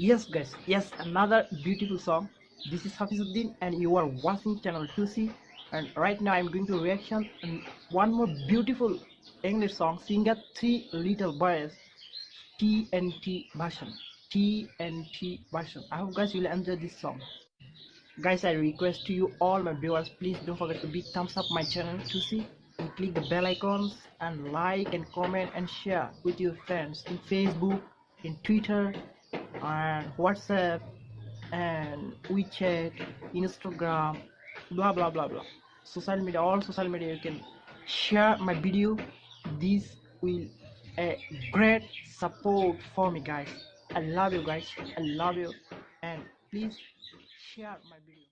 Yes, guys, yes, another beautiful song. This is Hafizuddin, and you are watching channel 2C. And right now, I'm going to reaction on one more beautiful English song, singer Three Little Boys, TNT version. TNT version. I hope guys you will enjoy this song. Guys, I request to you all my viewers, please don't forget to big thumbs up my channel 2C and click the bell icons and like and comment and share with your friends in Facebook, in Twitter, and WhatsApp and WeChat, Instagram, blah blah blah blah. Social media, all social media, you can share my video. This will a great support for me, guys. I love you, guys. I love you, and please share my video.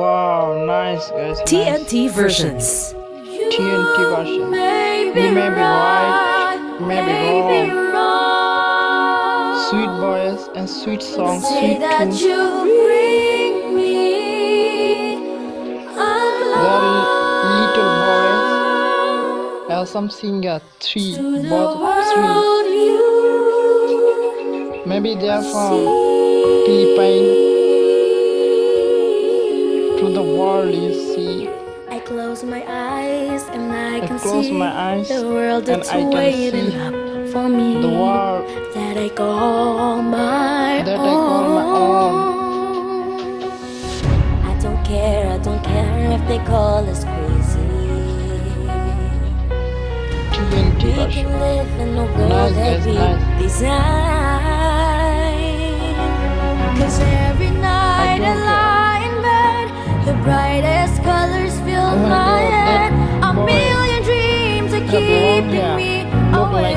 Wow, nice guys. nice. TNT versions. TNT version. You may be right, you may be wrong. Sweet voice and sweet song, Say sweet that tunes. you bring me There little boys. Have some singer three, to both three. Maybe they are from Philippines. To the world you see. I close my eyes and I I can close see my eyes the world that's I waiting up for me The world that I call my That I own. call my own. I don't care, I don't care if they call us crazy. We can live in a world Nice, that we nice. design. Dreams are That blonde keeping hair me look like.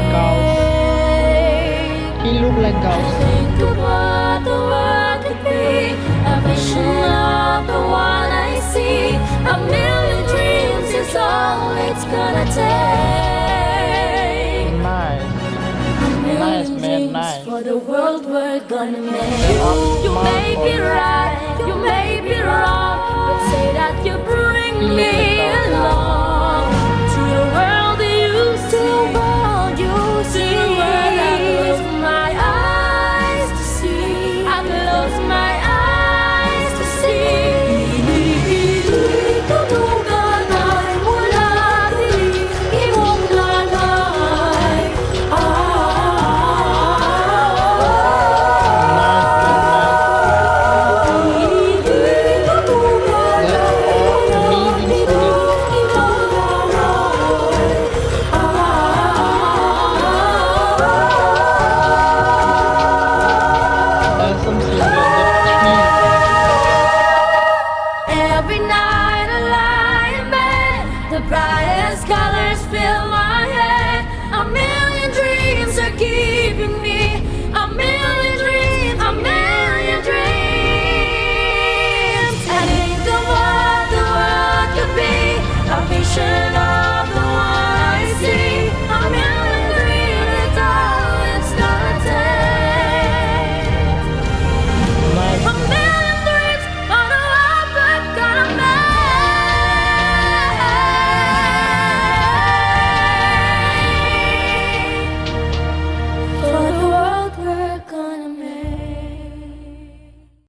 He look like I Gauss. think of what the world could be, a vision of the one I see. A million dreams is all it's gonna take. Nice. Nice, man, nice. For the world we're gonna make. are You may be right, you may be.